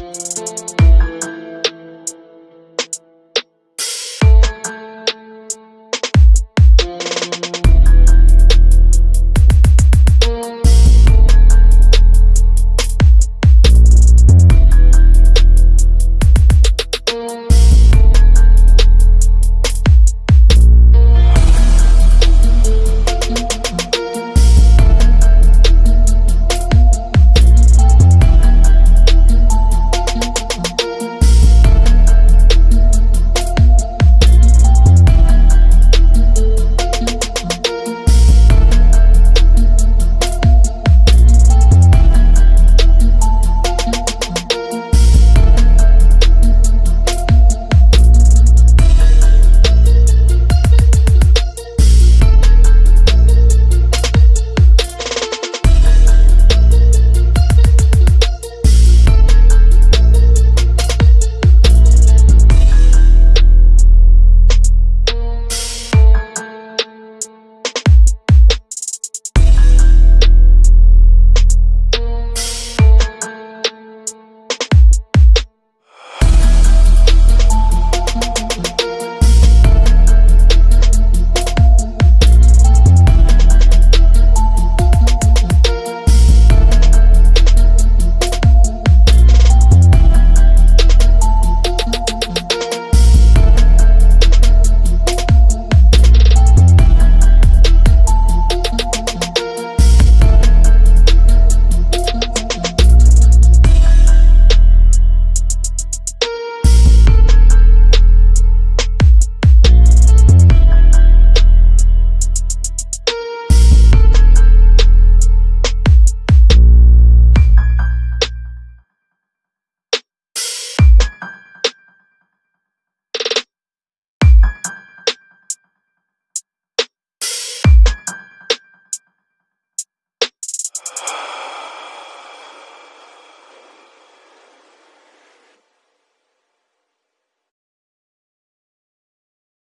Música